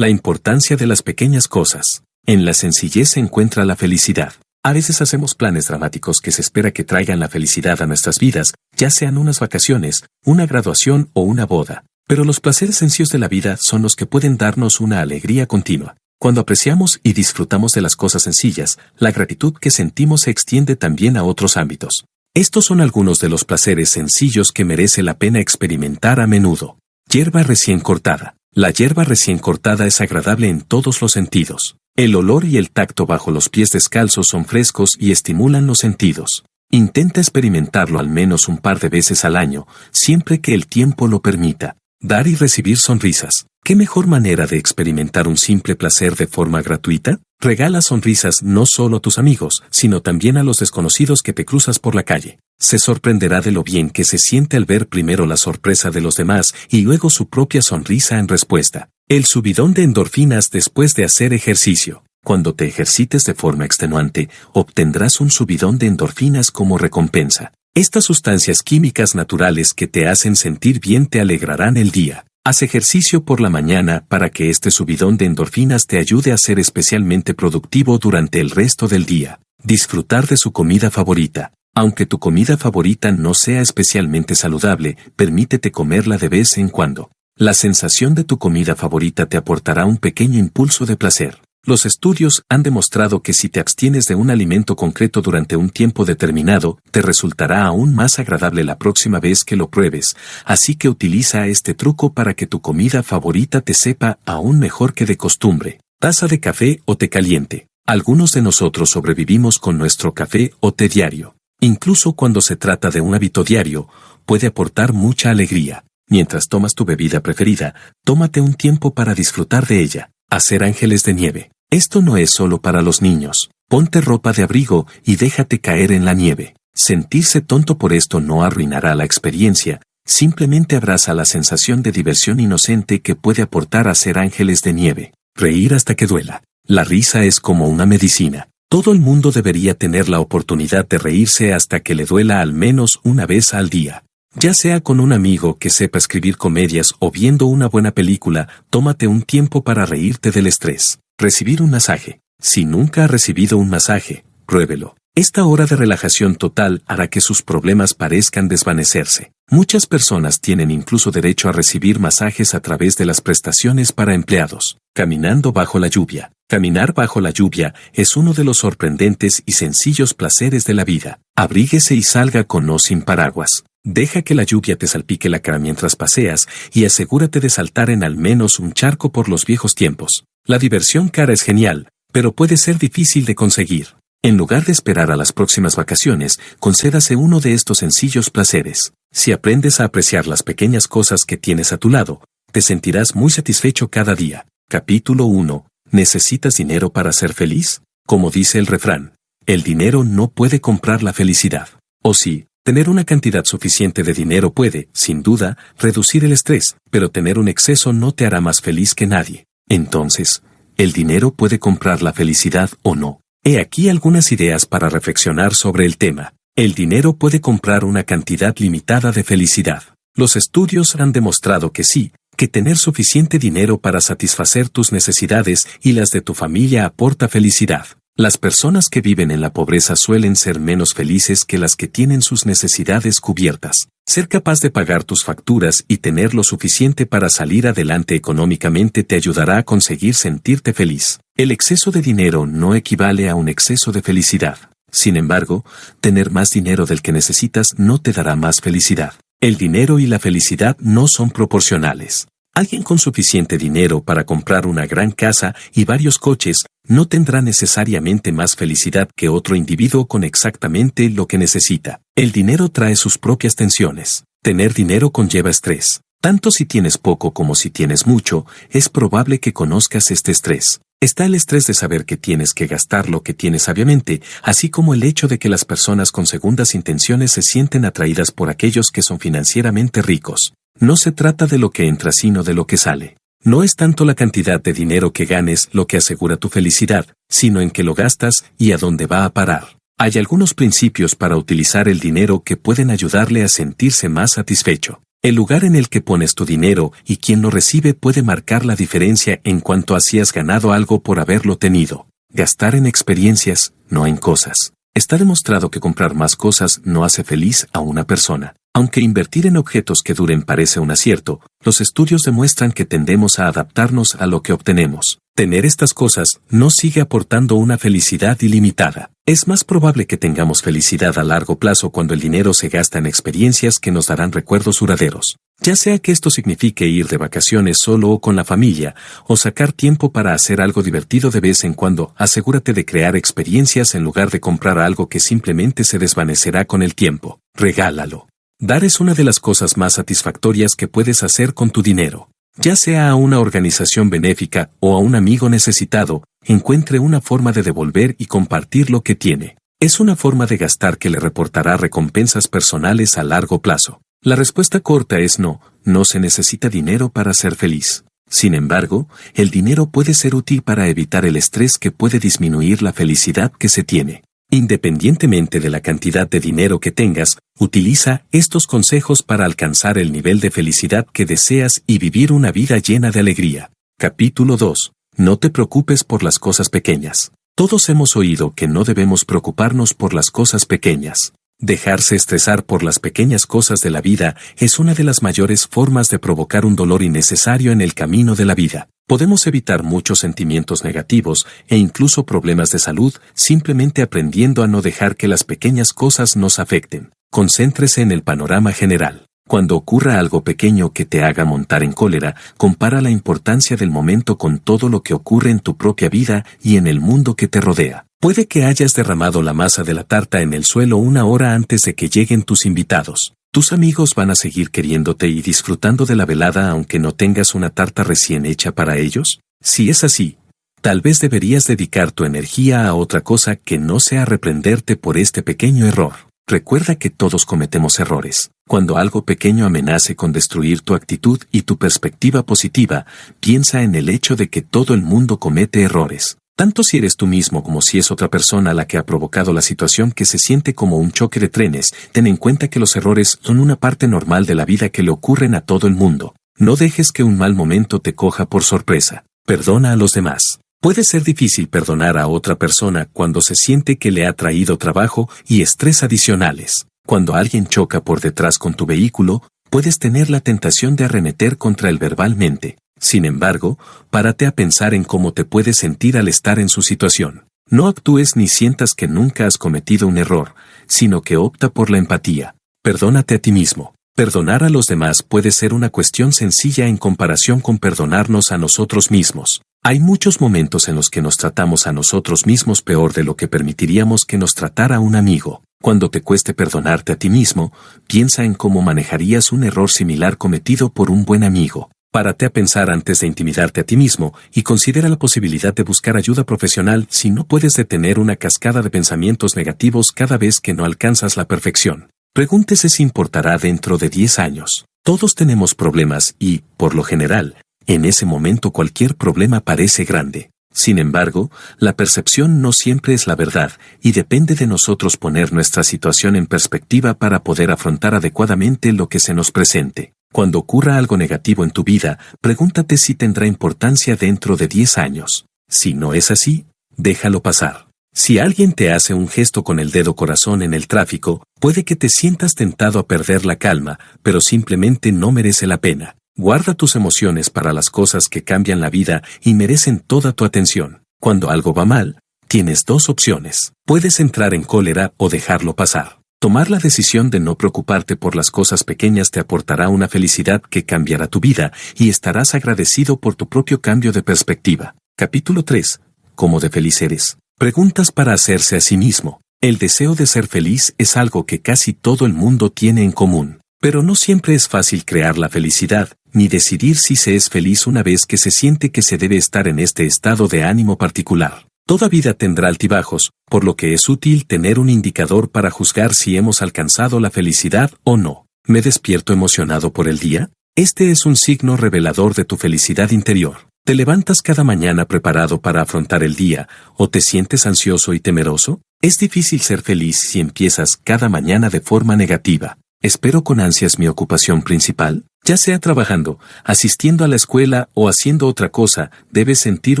La importancia de las pequeñas cosas. En la sencillez se encuentra la felicidad. A veces hacemos planes dramáticos que se espera que traigan la felicidad a nuestras vidas, ya sean unas vacaciones, una graduación o una boda. Pero los placeres sencillos de la vida son los que pueden darnos una alegría continua. Cuando apreciamos y disfrutamos de las cosas sencillas, la gratitud que sentimos se extiende también a otros ámbitos. Estos son algunos de los placeres sencillos que merece la pena experimentar a menudo. Hierba recién cortada. La hierba recién cortada es agradable en todos los sentidos. El olor y el tacto bajo los pies descalzos son frescos y estimulan los sentidos. Intenta experimentarlo al menos un par de veces al año, siempre que el tiempo lo permita. Dar y recibir sonrisas. ¿Qué mejor manera de experimentar un simple placer de forma gratuita? Regala sonrisas no solo a tus amigos, sino también a los desconocidos que te cruzas por la calle. Se sorprenderá de lo bien que se siente al ver primero la sorpresa de los demás y luego su propia sonrisa en respuesta. El subidón de endorfinas después de hacer ejercicio. Cuando te ejercites de forma extenuante, obtendrás un subidón de endorfinas como recompensa. Estas sustancias químicas naturales que te hacen sentir bien te alegrarán el día. Haz ejercicio por la mañana para que este subidón de endorfinas te ayude a ser especialmente productivo durante el resto del día. Disfrutar de su comida favorita. Aunque tu comida favorita no sea especialmente saludable, permítete comerla de vez en cuando. La sensación de tu comida favorita te aportará un pequeño impulso de placer. Los estudios han demostrado que si te abstienes de un alimento concreto durante un tiempo determinado, te resultará aún más agradable la próxima vez que lo pruebes, así que utiliza este truco para que tu comida favorita te sepa aún mejor que de costumbre. Taza de café o té caliente. Algunos de nosotros sobrevivimos con nuestro café o té diario. Incluso cuando se trata de un hábito diario, puede aportar mucha alegría. Mientras tomas tu bebida preferida, tómate un tiempo para disfrutar de ella. Hacer ángeles de nieve. Esto no es solo para los niños. Ponte ropa de abrigo y déjate caer en la nieve. Sentirse tonto por esto no arruinará la experiencia, simplemente abraza la sensación de diversión inocente que puede aportar hacer ángeles de nieve. Reír hasta que duela. La risa es como una medicina. Todo el mundo debería tener la oportunidad de reírse hasta que le duela al menos una vez al día. Ya sea con un amigo que sepa escribir comedias o viendo una buena película, tómate un tiempo para reírte del estrés. Recibir un masaje. Si nunca ha recibido un masaje, pruébelo. Esta hora de relajación total hará que sus problemas parezcan desvanecerse. Muchas personas tienen incluso derecho a recibir masajes a través de las prestaciones para empleados. Caminando bajo la lluvia. Caminar bajo la lluvia es uno de los sorprendentes y sencillos placeres de la vida. Abríguese y salga con o sin paraguas. Deja que la lluvia te salpique la cara mientras paseas y asegúrate de saltar en al menos un charco por los viejos tiempos. La diversión cara es genial, pero puede ser difícil de conseguir. En lugar de esperar a las próximas vacaciones, concédase uno de estos sencillos placeres. Si aprendes a apreciar las pequeñas cosas que tienes a tu lado, te sentirás muy satisfecho cada día. Capítulo 1. ¿Necesitas dinero para ser feliz? Como dice el refrán, el dinero no puede comprar la felicidad. O sí, tener una cantidad suficiente de dinero puede, sin duda, reducir el estrés, pero tener un exceso no te hará más feliz que nadie. Entonces, ¿el dinero puede comprar la felicidad o no? He aquí algunas ideas para reflexionar sobre el tema. El dinero puede comprar una cantidad limitada de felicidad. Los estudios han demostrado que sí, que tener suficiente dinero para satisfacer tus necesidades y las de tu familia aporta felicidad. Las personas que viven en la pobreza suelen ser menos felices que las que tienen sus necesidades cubiertas. Ser capaz de pagar tus facturas y tener lo suficiente para salir adelante económicamente te ayudará a conseguir sentirte feliz. El exceso de dinero no equivale a un exceso de felicidad. Sin embargo, tener más dinero del que necesitas no te dará más felicidad. El dinero y la felicidad no son proporcionales. Alguien con suficiente dinero para comprar una gran casa y varios coches no tendrá necesariamente más felicidad que otro individuo con exactamente lo que necesita. El dinero trae sus propias tensiones. Tener dinero conlleva estrés. Tanto si tienes poco como si tienes mucho, es probable que conozcas este estrés. Está el estrés de saber que tienes que gastar lo que tienes sabiamente, así como el hecho de que las personas con segundas intenciones se sienten atraídas por aquellos que son financieramente ricos. No se trata de lo que entra sino de lo que sale. No es tanto la cantidad de dinero que ganes lo que asegura tu felicidad, sino en qué lo gastas y a dónde va a parar. Hay algunos principios para utilizar el dinero que pueden ayudarle a sentirse más satisfecho. El lugar en el que pones tu dinero y quien lo recibe puede marcar la diferencia en cuanto a si has ganado algo por haberlo tenido. Gastar en experiencias, no en cosas. Está demostrado que comprar más cosas no hace feliz a una persona. Aunque invertir en objetos que duren parece un acierto, los estudios demuestran que tendemos a adaptarnos a lo que obtenemos. Tener estas cosas no sigue aportando una felicidad ilimitada. Es más probable que tengamos felicidad a largo plazo cuando el dinero se gasta en experiencias que nos darán recuerdos duraderos. Ya sea que esto signifique ir de vacaciones solo o con la familia, o sacar tiempo para hacer algo divertido de vez en cuando, asegúrate de crear experiencias en lugar de comprar algo que simplemente se desvanecerá con el tiempo. Regálalo. Dar es una de las cosas más satisfactorias que puedes hacer con tu dinero. Ya sea a una organización benéfica o a un amigo necesitado, encuentre una forma de devolver y compartir lo que tiene. Es una forma de gastar que le reportará recompensas personales a largo plazo. La respuesta corta es no, no se necesita dinero para ser feliz. Sin embargo, el dinero puede ser útil para evitar el estrés que puede disminuir la felicidad que se tiene. Independientemente de la cantidad de dinero que tengas, utiliza estos consejos para alcanzar el nivel de felicidad que deseas y vivir una vida llena de alegría. Capítulo 2. No te preocupes por las cosas pequeñas. Todos hemos oído que no debemos preocuparnos por las cosas pequeñas. Dejarse estresar por las pequeñas cosas de la vida es una de las mayores formas de provocar un dolor innecesario en el camino de la vida. Podemos evitar muchos sentimientos negativos e incluso problemas de salud simplemente aprendiendo a no dejar que las pequeñas cosas nos afecten. Concéntrese en el panorama general. Cuando ocurra algo pequeño que te haga montar en cólera, compara la importancia del momento con todo lo que ocurre en tu propia vida y en el mundo que te rodea. Puede que hayas derramado la masa de la tarta en el suelo una hora antes de que lleguen tus invitados. Tus amigos van a seguir queriéndote y disfrutando de la velada aunque no tengas una tarta recién hecha para ellos? Si es así, tal vez deberías dedicar tu energía a otra cosa que no sea reprenderte por este pequeño error. Recuerda que todos cometemos errores. Cuando algo pequeño amenace con destruir tu actitud y tu perspectiva positiva, piensa en el hecho de que todo el mundo comete errores. Tanto si eres tú mismo como si es otra persona la que ha provocado la situación que se siente como un choque de trenes, ten en cuenta que los errores son una parte normal de la vida que le ocurren a todo el mundo. No dejes que un mal momento te coja por sorpresa. Perdona a los demás. Puede ser difícil perdonar a otra persona cuando se siente que le ha traído trabajo y estrés adicionales. Cuando alguien choca por detrás con tu vehículo, puedes tener la tentación de arremeter contra él verbalmente. Sin embargo, párate a pensar en cómo te puedes sentir al estar en su situación. No actúes ni sientas que nunca has cometido un error, sino que opta por la empatía. Perdónate a ti mismo. Perdonar a los demás puede ser una cuestión sencilla en comparación con perdonarnos a nosotros mismos. Hay muchos momentos en los que nos tratamos a nosotros mismos peor de lo que permitiríamos que nos tratara un amigo. Cuando te cueste perdonarte a ti mismo, piensa en cómo manejarías un error similar cometido por un buen amigo. Párate a pensar antes de intimidarte a ti mismo y considera la posibilidad de buscar ayuda profesional si no puedes detener una cascada de pensamientos negativos cada vez que no alcanzas la perfección. Pregúntese si importará dentro de 10 años. Todos tenemos problemas y, por lo general, en ese momento cualquier problema parece grande. Sin embargo, la percepción no siempre es la verdad, y depende de nosotros poner nuestra situación en perspectiva para poder afrontar adecuadamente lo que se nos presente. Cuando ocurra algo negativo en tu vida, pregúntate si tendrá importancia dentro de 10 años. Si no es así, déjalo pasar. Si alguien te hace un gesto con el dedo corazón en el tráfico, puede que te sientas tentado a perder la calma, pero simplemente no merece la pena. Guarda tus emociones para las cosas que cambian la vida y merecen toda tu atención. Cuando algo va mal, tienes dos opciones. Puedes entrar en cólera o dejarlo pasar. Tomar la decisión de no preocuparte por las cosas pequeñas te aportará una felicidad que cambiará tu vida y estarás agradecido por tu propio cambio de perspectiva. Capítulo 3. ¿Cómo de feliz eres? Preguntas para hacerse a sí mismo. El deseo de ser feliz es algo que casi todo el mundo tiene en común. Pero no siempre es fácil crear la felicidad, ni decidir si se es feliz una vez que se siente que se debe estar en este estado de ánimo particular. Toda vida tendrá altibajos, por lo que es útil tener un indicador para juzgar si hemos alcanzado la felicidad o no. ¿Me despierto emocionado por el día? Este es un signo revelador de tu felicidad interior. ¿Te levantas cada mañana preparado para afrontar el día o te sientes ansioso y temeroso? Es difícil ser feliz si empiezas cada mañana de forma negativa. ¿Espero con ansias mi ocupación principal? Ya sea trabajando, asistiendo a la escuela o haciendo otra cosa, debes sentir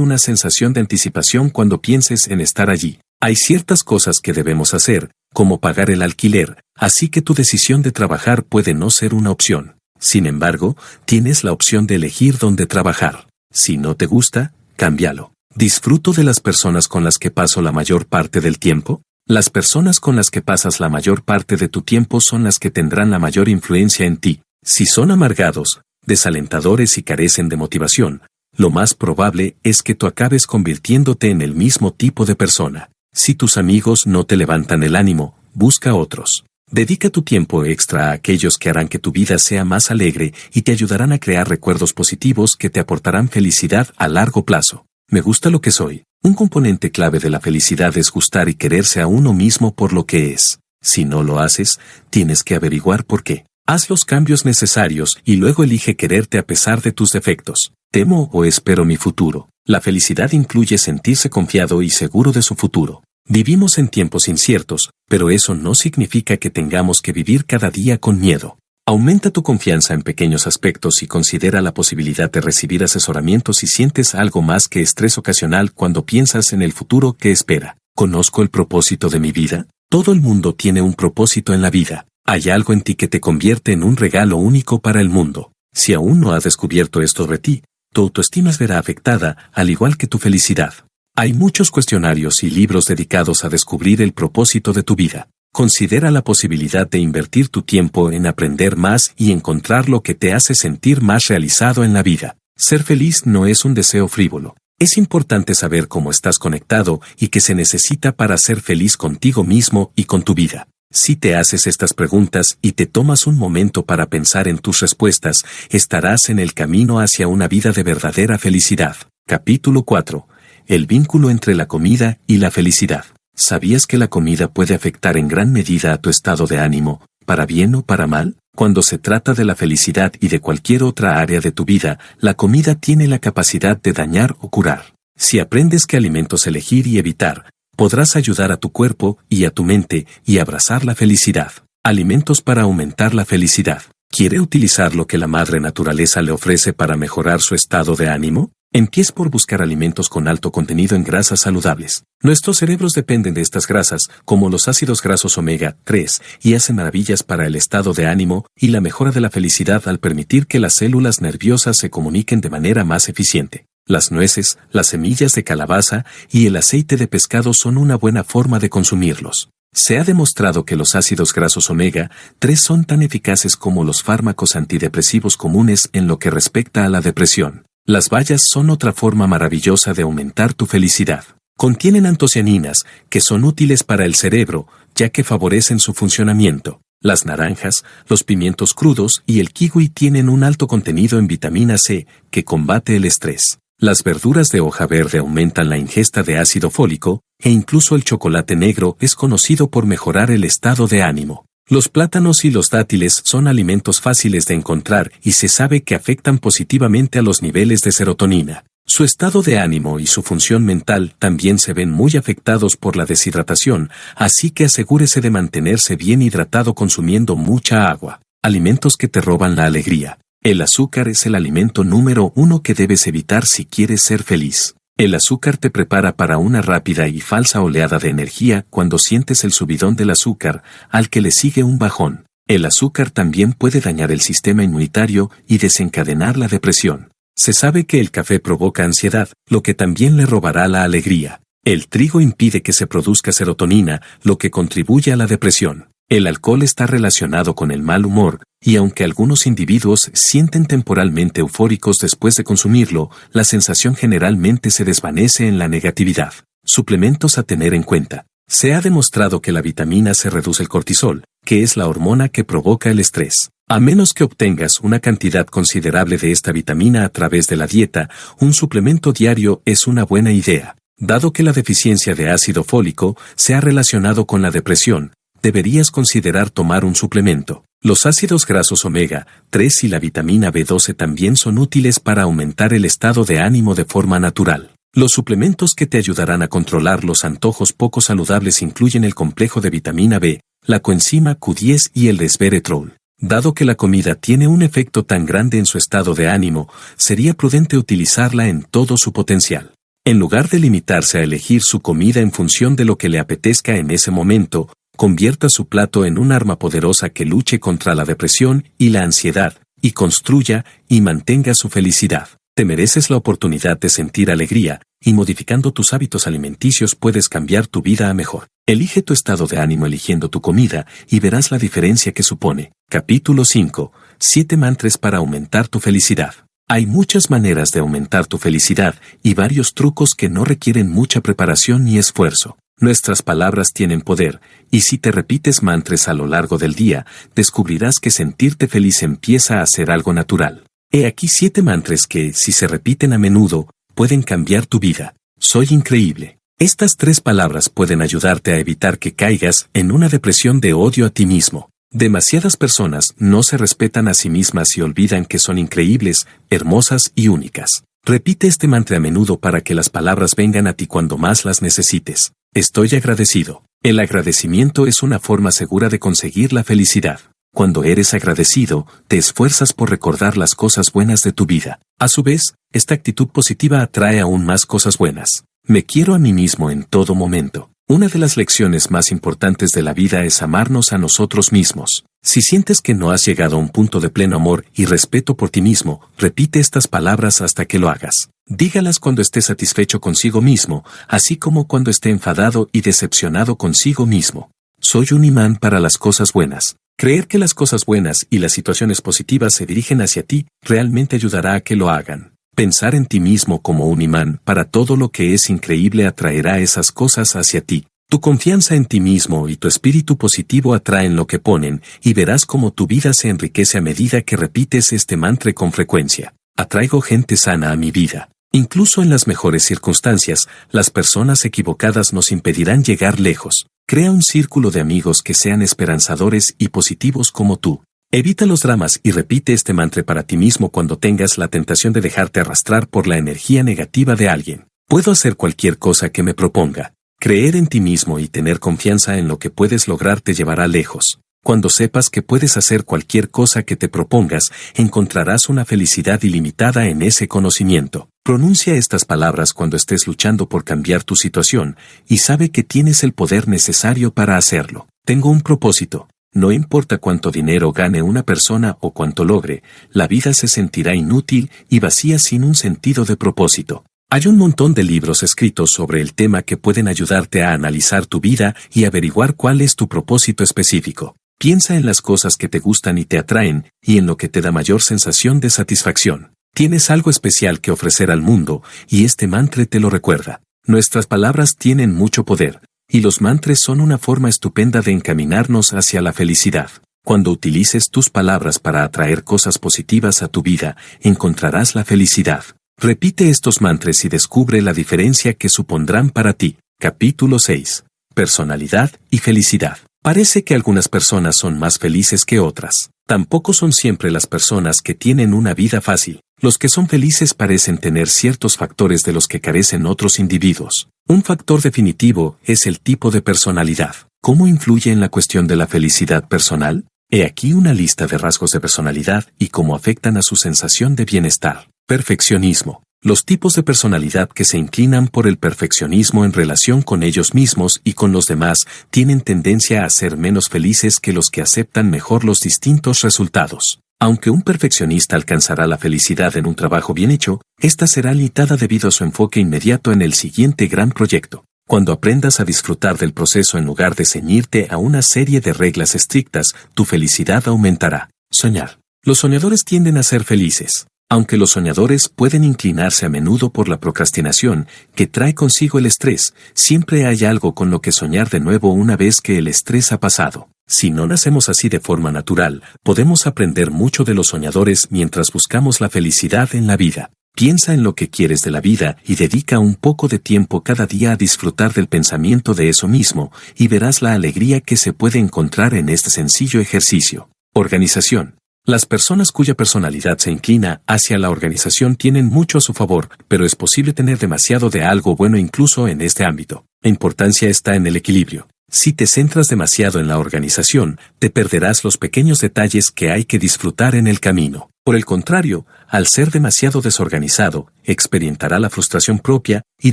una sensación de anticipación cuando pienses en estar allí. Hay ciertas cosas que debemos hacer, como pagar el alquiler, así que tu decisión de trabajar puede no ser una opción. Sin embargo, tienes la opción de elegir dónde trabajar. Si no te gusta, cámbialo. ¿Disfruto de las personas con las que paso la mayor parte del tiempo? Las personas con las que pasas la mayor parte de tu tiempo son las que tendrán la mayor influencia en ti. Si son amargados, desalentadores y carecen de motivación, lo más probable es que tú acabes convirtiéndote en el mismo tipo de persona. Si tus amigos no te levantan el ánimo, busca otros. Dedica tu tiempo extra a aquellos que harán que tu vida sea más alegre y te ayudarán a crear recuerdos positivos que te aportarán felicidad a largo plazo. Me gusta lo que soy. Un componente clave de la felicidad es gustar y quererse a uno mismo por lo que es. Si no lo haces, tienes que averiguar por qué. Haz los cambios necesarios y luego elige quererte a pesar de tus defectos. Temo o espero mi futuro. La felicidad incluye sentirse confiado y seguro de su futuro. Vivimos en tiempos inciertos, pero eso no significa que tengamos que vivir cada día con miedo. Aumenta tu confianza en pequeños aspectos y considera la posibilidad de recibir asesoramiento si sientes algo más que estrés ocasional cuando piensas en el futuro que espera. ¿Conozco el propósito de mi vida? Todo el mundo tiene un propósito en la vida. Hay algo en ti que te convierte en un regalo único para el mundo. Si aún no has descubierto esto de ti, tu autoestima se verá afectada, al igual que tu felicidad. Hay muchos cuestionarios y libros dedicados a descubrir el propósito de tu vida. Considera la posibilidad de invertir tu tiempo en aprender más y encontrar lo que te hace sentir más realizado en la vida. Ser feliz no es un deseo frívolo. Es importante saber cómo estás conectado y qué se necesita para ser feliz contigo mismo y con tu vida. Si te haces estas preguntas y te tomas un momento para pensar en tus respuestas, estarás en el camino hacia una vida de verdadera felicidad. Capítulo 4 el vínculo entre la comida y la felicidad. ¿Sabías que la comida puede afectar en gran medida a tu estado de ánimo, para bien o para mal? Cuando se trata de la felicidad y de cualquier otra área de tu vida, la comida tiene la capacidad de dañar o curar. Si aprendes qué alimentos elegir y evitar, podrás ayudar a tu cuerpo y a tu mente y abrazar la felicidad. Alimentos para aumentar la felicidad. ¿Quiere utilizar lo que la madre naturaleza le ofrece para mejorar su estado de ánimo? Empieza por buscar alimentos con alto contenido en grasas saludables. Nuestros cerebros dependen de estas grasas, como los ácidos grasos omega 3, y hacen maravillas para el estado de ánimo y la mejora de la felicidad al permitir que las células nerviosas se comuniquen de manera más eficiente. Las nueces, las semillas de calabaza y el aceite de pescado son una buena forma de consumirlos. Se ha demostrado que los ácidos grasos omega 3 son tan eficaces como los fármacos antidepresivos comunes en lo que respecta a la depresión. Las bayas son otra forma maravillosa de aumentar tu felicidad. Contienen antocianinas, que son útiles para el cerebro, ya que favorecen su funcionamiento. Las naranjas, los pimientos crudos y el kiwi tienen un alto contenido en vitamina C, que combate el estrés. Las verduras de hoja verde aumentan la ingesta de ácido fólico, e incluso el chocolate negro es conocido por mejorar el estado de ánimo. Los plátanos y los dátiles son alimentos fáciles de encontrar y se sabe que afectan positivamente a los niveles de serotonina. Su estado de ánimo y su función mental también se ven muy afectados por la deshidratación, así que asegúrese de mantenerse bien hidratado consumiendo mucha agua. Alimentos que te roban la alegría. El azúcar es el alimento número uno que debes evitar si quieres ser feliz. El azúcar te prepara para una rápida y falsa oleada de energía cuando sientes el subidón del azúcar, al que le sigue un bajón. El azúcar también puede dañar el sistema inmunitario y desencadenar la depresión. Se sabe que el café provoca ansiedad, lo que también le robará la alegría. El trigo impide que se produzca serotonina, lo que contribuye a la depresión. El alcohol está relacionado con el mal humor, y aunque algunos individuos sienten temporalmente eufóricos después de consumirlo, la sensación generalmente se desvanece en la negatividad. Suplementos a tener en cuenta. Se ha demostrado que la vitamina se reduce el cortisol, que es la hormona que provoca el estrés. A menos que obtengas una cantidad considerable de esta vitamina a través de la dieta, un suplemento diario es una buena idea. Dado que la deficiencia de ácido fólico se ha relacionado con la depresión, deberías considerar tomar un suplemento. Los ácidos grasos omega 3 y la vitamina B12 también son útiles para aumentar el estado de ánimo de forma natural. Los suplementos que te ayudarán a controlar los antojos poco saludables incluyen el complejo de vitamina B, la coenzima Q10 y el resveratrol. Dado que la comida tiene un efecto tan grande en su estado de ánimo, sería prudente utilizarla en todo su potencial. En lugar de limitarse a elegir su comida en función de lo que le apetezca en ese momento, convierta su plato en un arma poderosa que luche contra la depresión y la ansiedad, y construya y mantenga su felicidad. Te mereces la oportunidad de sentir alegría, y modificando tus hábitos alimenticios puedes cambiar tu vida a mejor. Elige tu estado de ánimo eligiendo tu comida y verás la diferencia que supone. Capítulo 5. 7 mantras para aumentar tu felicidad. Hay muchas maneras de aumentar tu felicidad y varios trucos que no requieren mucha preparación ni esfuerzo. Nuestras palabras tienen poder, y si te repites mantras a lo largo del día, descubrirás que sentirte feliz empieza a ser algo natural. He aquí siete mantras que, si se repiten a menudo, pueden cambiar tu vida. Soy increíble. Estas tres palabras pueden ayudarte a evitar que caigas en una depresión de odio a ti mismo. Demasiadas personas no se respetan a sí mismas y olvidan que son increíbles, hermosas y únicas. Repite este mantra a menudo para que las palabras vengan a ti cuando más las necesites. Estoy agradecido. El agradecimiento es una forma segura de conseguir la felicidad. Cuando eres agradecido, te esfuerzas por recordar las cosas buenas de tu vida. A su vez, esta actitud positiva atrae aún más cosas buenas. Me quiero a mí mismo en todo momento. Una de las lecciones más importantes de la vida es amarnos a nosotros mismos. Si sientes que no has llegado a un punto de pleno amor y respeto por ti mismo, repite estas palabras hasta que lo hagas. Dígalas cuando esté satisfecho consigo mismo, así como cuando esté enfadado y decepcionado consigo mismo. Soy un imán para las cosas buenas. Creer que las cosas buenas y las situaciones positivas se dirigen hacia ti realmente ayudará a que lo hagan. Pensar en ti mismo como un imán para todo lo que es increíble atraerá esas cosas hacia ti. Tu confianza en ti mismo y tu espíritu positivo atraen lo que ponen, y verás cómo tu vida se enriquece a medida que repites este mantra con frecuencia. Atraigo gente sana a mi vida. Incluso en las mejores circunstancias, las personas equivocadas nos impedirán llegar lejos. Crea un círculo de amigos que sean esperanzadores y positivos como tú. Evita los dramas y repite este mantra para ti mismo cuando tengas la tentación de dejarte arrastrar por la energía negativa de alguien. Puedo hacer cualquier cosa que me proponga. Creer en ti mismo y tener confianza en lo que puedes lograr te llevará lejos. Cuando sepas que puedes hacer cualquier cosa que te propongas, encontrarás una felicidad ilimitada en ese conocimiento. Pronuncia estas palabras cuando estés luchando por cambiar tu situación, y sabe que tienes el poder necesario para hacerlo. Tengo un propósito. No importa cuánto dinero gane una persona o cuánto logre, la vida se sentirá inútil y vacía sin un sentido de propósito. Hay un montón de libros escritos sobre el tema que pueden ayudarte a analizar tu vida y averiguar cuál es tu propósito específico. Piensa en las cosas que te gustan y te atraen, y en lo que te da mayor sensación de satisfacción. Tienes algo especial que ofrecer al mundo, y este mantra te lo recuerda. Nuestras palabras tienen mucho poder, y los mantras son una forma estupenda de encaminarnos hacia la felicidad. Cuando utilices tus palabras para atraer cosas positivas a tu vida, encontrarás la felicidad. Repite estos mantras y descubre la diferencia que supondrán para ti. Capítulo 6. Personalidad y felicidad. Parece que algunas personas son más felices que otras. Tampoco son siempre las personas que tienen una vida fácil. Los que son felices parecen tener ciertos factores de los que carecen otros individuos. Un factor definitivo es el tipo de personalidad. ¿Cómo influye en la cuestión de la felicidad personal? He aquí una lista de rasgos de personalidad y cómo afectan a su sensación de bienestar. Perfeccionismo. Los tipos de personalidad que se inclinan por el perfeccionismo en relación con ellos mismos y con los demás tienen tendencia a ser menos felices que los que aceptan mejor los distintos resultados. Aunque un perfeccionista alcanzará la felicidad en un trabajo bien hecho, esta será limitada debido a su enfoque inmediato en el siguiente gran proyecto. Cuando aprendas a disfrutar del proceso en lugar de ceñirte a una serie de reglas estrictas, tu felicidad aumentará. Soñar. Los soñadores tienden a ser felices. Aunque los soñadores pueden inclinarse a menudo por la procrastinación, que trae consigo el estrés, siempre hay algo con lo que soñar de nuevo una vez que el estrés ha pasado. Si no nacemos así de forma natural, podemos aprender mucho de los soñadores mientras buscamos la felicidad en la vida. Piensa en lo que quieres de la vida y dedica un poco de tiempo cada día a disfrutar del pensamiento de eso mismo, y verás la alegría que se puede encontrar en este sencillo ejercicio. Organización. Las personas cuya personalidad se inclina hacia la organización tienen mucho a su favor, pero es posible tener demasiado de algo bueno incluso en este ámbito. La importancia está en el equilibrio. Si te centras demasiado en la organización, te perderás los pequeños detalles que hay que disfrutar en el camino. Por el contrario, al ser demasiado desorganizado, experimentará la frustración propia y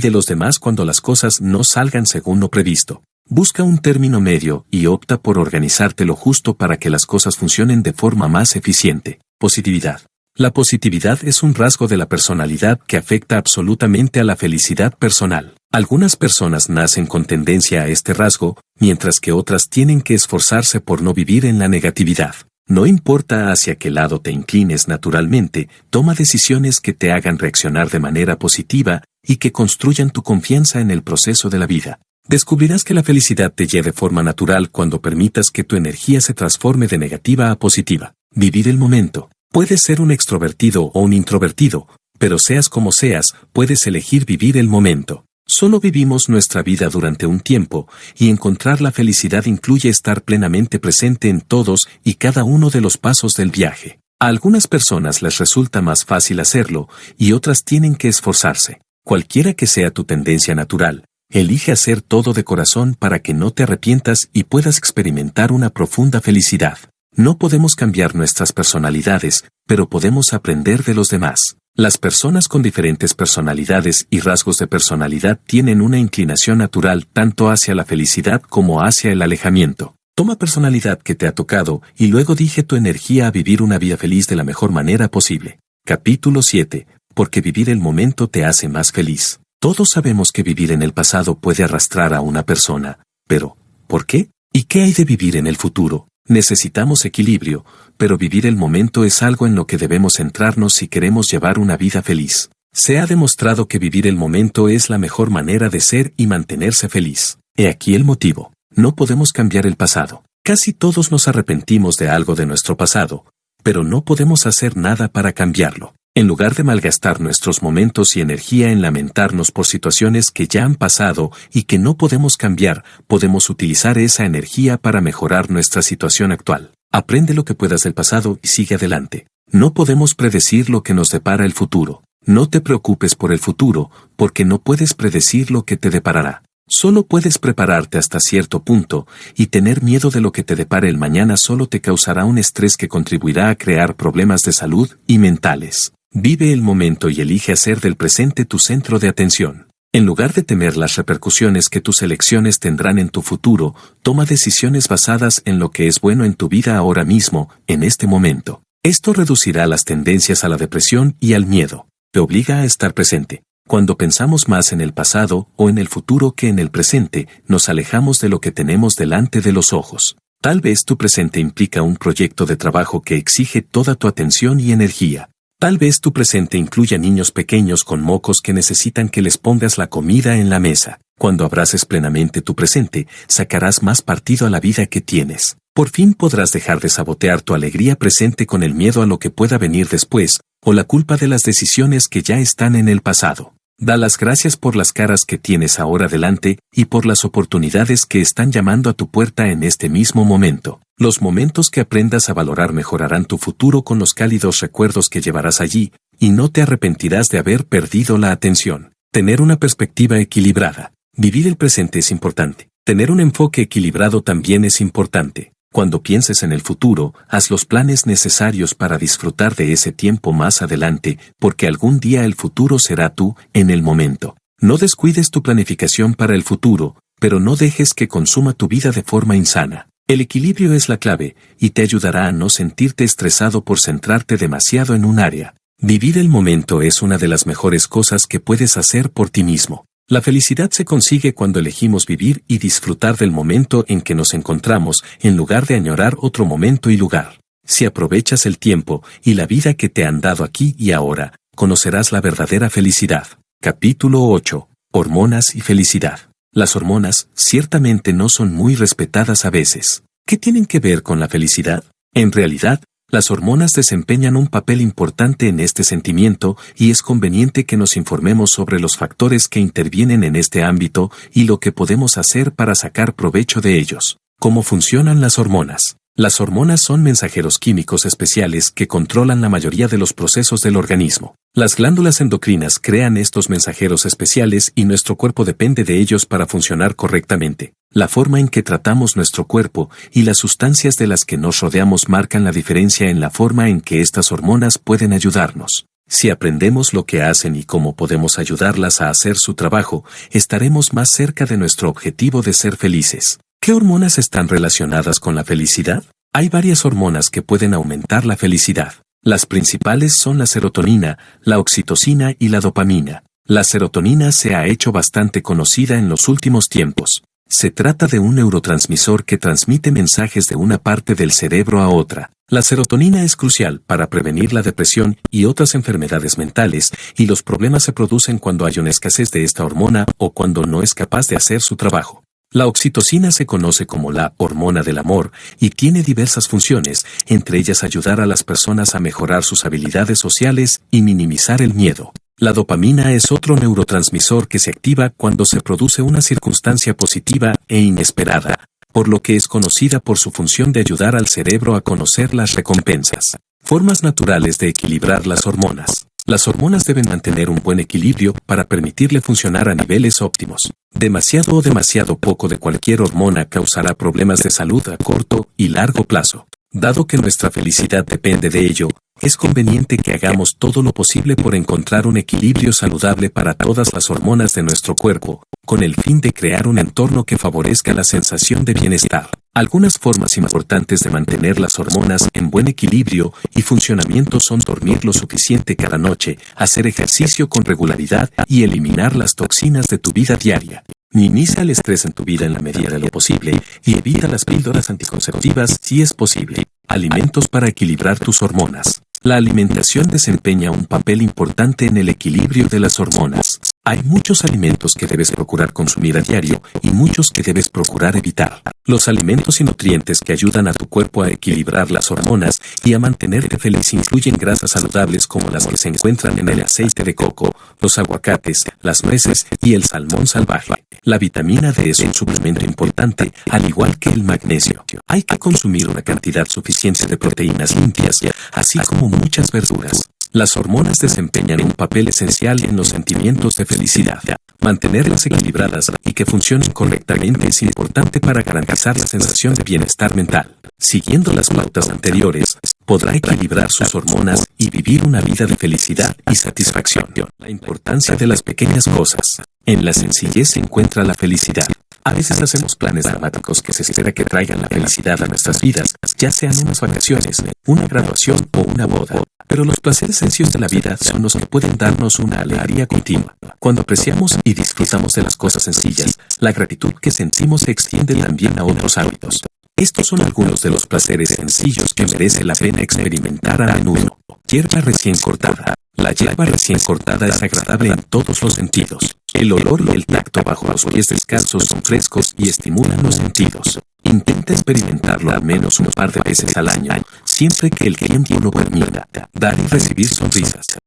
de los demás cuando las cosas no salgan según lo previsto. Busca un término medio y opta por organizarte lo justo para que las cosas funcionen de forma más eficiente. Positividad. La positividad es un rasgo de la personalidad que afecta absolutamente a la felicidad personal. Algunas personas nacen con tendencia a este rasgo, mientras que otras tienen que esforzarse por no vivir en la negatividad. No importa hacia qué lado te inclines naturalmente, toma decisiones que te hagan reaccionar de manera positiva y que construyan tu confianza en el proceso de la vida. Descubrirás que la felicidad te lleva de forma natural cuando permitas que tu energía se transforme de negativa a positiva. Vivir el momento. Puedes ser un extrovertido o un introvertido, pero seas como seas, puedes elegir vivir el momento. Solo vivimos nuestra vida durante un tiempo, y encontrar la felicidad incluye estar plenamente presente en todos y cada uno de los pasos del viaje. A algunas personas les resulta más fácil hacerlo, y otras tienen que esforzarse. Cualquiera que sea tu tendencia natural, elige hacer todo de corazón para que no te arrepientas y puedas experimentar una profunda felicidad. No podemos cambiar nuestras personalidades, pero podemos aprender de los demás. Las personas con diferentes personalidades y rasgos de personalidad tienen una inclinación natural tanto hacia la felicidad como hacia el alejamiento. Toma personalidad que te ha tocado y luego dije tu energía a vivir una vida feliz de la mejor manera posible. Capítulo 7. Porque vivir el momento te hace más feliz. Todos sabemos que vivir en el pasado puede arrastrar a una persona, pero, ¿por qué? ¿Y qué hay de vivir en el futuro? Necesitamos equilibrio, pero vivir el momento es algo en lo que debemos centrarnos si queremos llevar una vida feliz. Se ha demostrado que vivir el momento es la mejor manera de ser y mantenerse feliz. He aquí el motivo. No podemos cambiar el pasado. Casi todos nos arrepentimos de algo de nuestro pasado, pero no podemos hacer nada para cambiarlo. En lugar de malgastar nuestros momentos y energía en lamentarnos por situaciones que ya han pasado y que no podemos cambiar, podemos utilizar esa energía para mejorar nuestra situación actual. Aprende lo que puedas del pasado y sigue adelante. No podemos predecir lo que nos depara el futuro. No te preocupes por el futuro, porque no puedes predecir lo que te deparará. Solo puedes prepararte hasta cierto punto, y tener miedo de lo que te depare el mañana solo te causará un estrés que contribuirá a crear problemas de salud y mentales. Vive el momento y elige hacer del presente tu centro de atención. En lugar de temer las repercusiones que tus elecciones tendrán en tu futuro, toma decisiones basadas en lo que es bueno en tu vida ahora mismo, en este momento. Esto reducirá las tendencias a la depresión y al miedo. Te obliga a estar presente. Cuando pensamos más en el pasado o en el futuro que en el presente, nos alejamos de lo que tenemos delante de los ojos. Tal vez tu presente implica un proyecto de trabajo que exige toda tu atención y energía. Tal vez tu presente incluya niños pequeños con mocos que necesitan que les pongas la comida en la mesa. Cuando abraces plenamente tu presente, sacarás más partido a la vida que tienes. Por fin podrás dejar de sabotear tu alegría presente con el miedo a lo que pueda venir después, o la culpa de las decisiones que ya están en el pasado. Da las gracias por las caras que tienes ahora delante y por las oportunidades que están llamando a tu puerta en este mismo momento. Los momentos que aprendas a valorar mejorarán tu futuro con los cálidos recuerdos que llevarás allí, y no te arrepentirás de haber perdido la atención. Tener una perspectiva equilibrada. Vivir el presente es importante. Tener un enfoque equilibrado también es importante. Cuando pienses en el futuro, haz los planes necesarios para disfrutar de ese tiempo más adelante, porque algún día el futuro será tú, en el momento. No descuides tu planificación para el futuro, pero no dejes que consuma tu vida de forma insana. El equilibrio es la clave, y te ayudará a no sentirte estresado por centrarte demasiado en un área. Vivir el momento es una de las mejores cosas que puedes hacer por ti mismo. La felicidad se consigue cuando elegimos vivir y disfrutar del momento en que nos encontramos en lugar de añorar otro momento y lugar. Si aprovechas el tiempo y la vida que te han dado aquí y ahora, conocerás la verdadera felicidad. Capítulo 8. Hormonas y felicidad. Las hormonas ciertamente no son muy respetadas a veces. ¿Qué tienen que ver con la felicidad? En realidad, las hormonas desempeñan un papel importante en este sentimiento y es conveniente que nos informemos sobre los factores que intervienen en este ámbito y lo que podemos hacer para sacar provecho de ellos. ¿Cómo funcionan las hormonas? Las hormonas son mensajeros químicos especiales que controlan la mayoría de los procesos del organismo. Las glándulas endocrinas crean estos mensajeros especiales y nuestro cuerpo depende de ellos para funcionar correctamente. La forma en que tratamos nuestro cuerpo y las sustancias de las que nos rodeamos marcan la diferencia en la forma en que estas hormonas pueden ayudarnos. Si aprendemos lo que hacen y cómo podemos ayudarlas a hacer su trabajo, estaremos más cerca de nuestro objetivo de ser felices. ¿Qué hormonas están relacionadas con la felicidad? Hay varias hormonas que pueden aumentar la felicidad. Las principales son la serotonina, la oxitocina y la dopamina. La serotonina se ha hecho bastante conocida en los últimos tiempos. Se trata de un neurotransmisor que transmite mensajes de una parte del cerebro a otra. La serotonina es crucial para prevenir la depresión y otras enfermedades mentales, y los problemas se producen cuando hay una escasez de esta hormona o cuando no es capaz de hacer su trabajo. La oxitocina se conoce como la hormona del amor y tiene diversas funciones, entre ellas ayudar a las personas a mejorar sus habilidades sociales y minimizar el miedo. La dopamina es otro neurotransmisor que se activa cuando se produce una circunstancia positiva e inesperada, por lo que es conocida por su función de ayudar al cerebro a conocer las recompensas. Formas naturales de equilibrar las hormonas. Las hormonas deben mantener un buen equilibrio para permitirle funcionar a niveles óptimos. Demasiado o demasiado poco de cualquier hormona causará problemas de salud a corto y largo plazo. Dado que nuestra felicidad depende de ello, es conveniente que hagamos todo lo posible por encontrar un equilibrio saludable para todas las hormonas de nuestro cuerpo, con el fin de crear un entorno que favorezca la sensación de bienestar. Algunas formas importantes de mantener las hormonas en buen equilibrio y funcionamiento son dormir lo suficiente cada noche, hacer ejercicio con regularidad y eliminar las toxinas de tu vida diaria. Minimiza el estrés en tu vida en la medida de lo posible y evita las píldoras anticonceptivas si es posible. Alimentos para equilibrar tus hormonas. La alimentación desempeña un papel importante en el equilibrio de las hormonas. Hay muchos alimentos que debes procurar consumir a diario y muchos que debes procurar evitar. Los alimentos y nutrientes que ayudan a tu cuerpo a equilibrar las hormonas y a mantenerte feliz incluyen grasas saludables como las que se encuentran en el aceite de coco, los aguacates, las nueces y el salmón salvaje. La vitamina D es un suplemento importante, al igual que el magnesio. Hay que consumir una cantidad suficiente de proteínas limpias, así como muchas verduras. Las hormonas desempeñan un papel esencial en los sentimientos de felicidad. Mantenerlas equilibradas y que funcionen correctamente es importante para garantizar la sensación de bienestar mental. Siguiendo las pautas anteriores, podrá equilibrar sus hormonas y vivir una vida de felicidad y satisfacción. La importancia de las pequeñas cosas. En la sencillez se encuentra la felicidad. A veces hacemos planes dramáticos que se espera que traigan la felicidad a nuestras vidas, ya sean unas vacaciones, una graduación o una boda. Pero los placeres sencillos de la vida son los que pueden darnos una alegría continua. Cuando apreciamos y disfrutamos de las cosas sencillas, la gratitud que sentimos se extiende también a otros hábitos. Estos son algunos de los placeres sencillos que merece la pena experimentar a menudo. Hierba recién cortada. La hierba recién cortada es agradable en todos los sentidos. El olor y el tacto bajo los pies descalzos son frescos y estimulan los sentidos. Intenta experimentarlo al menos un par de veces al año, siempre que el tiempo lo permita. Dar y recibir sonrisas.